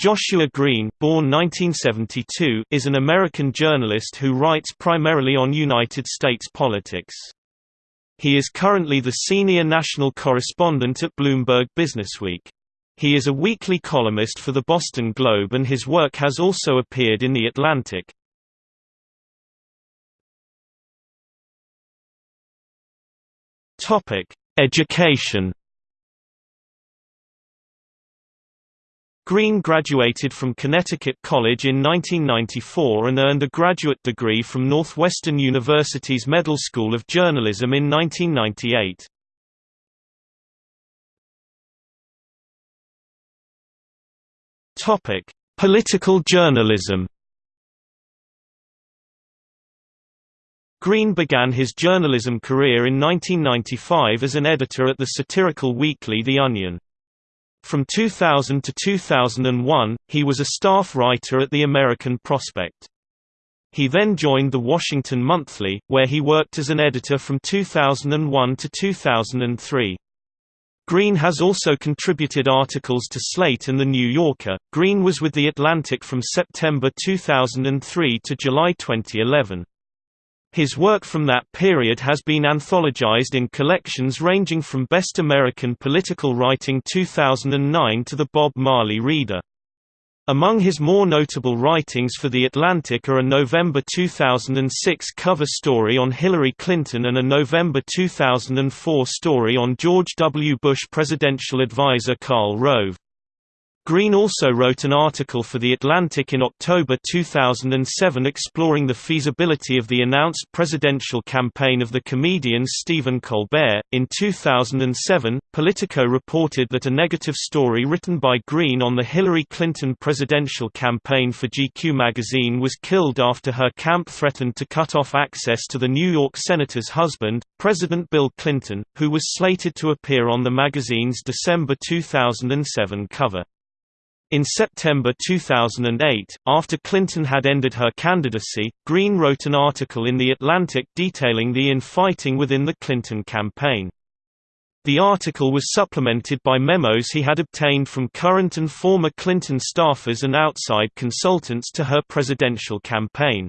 Joshua Green born 1972, is an American journalist who writes primarily on United States politics. He is currently the senior national correspondent at Bloomberg Businessweek. He is a weekly columnist for the Boston Globe and his work has also appeared in The Atlantic. Education Green graduated from Connecticut College in 1994 and earned a graduate degree from Northwestern University's Medill School of Journalism in 1998. Topic: Political journalism. Green began his journalism career in 1995 as an editor at the satirical weekly The Onion. From 2000 to 2001, he was a staff writer at the American Prospect. He then joined the Washington Monthly, where he worked as an editor from 2001 to 2003. Green has also contributed articles to Slate and The New Yorker. Green was with The Atlantic from September 2003 to July 2011. His work from that period has been anthologized in collections ranging from Best American Political Writing 2009 to the Bob Marley Reader. Among his more notable writings for The Atlantic are a November 2006 cover story on Hillary Clinton and a November 2004 story on George W. Bush presidential advisor Karl Rove. Green also wrote an article for The Atlantic in October 2007 exploring the feasibility of the announced presidential campaign of the comedian Stephen Colbert. In 2007, Politico reported that a negative story written by Green on the Hillary Clinton presidential campaign for GQ magazine was killed after her camp threatened to cut off access to the New York senator's husband, President Bill Clinton, who was slated to appear on the magazine's December 2007 cover. In September 2008, after Clinton had ended her candidacy, Green wrote an article in The Atlantic detailing the infighting within the Clinton campaign. The article was supplemented by memos he had obtained from current and former Clinton staffers and outside consultants to her presidential campaign.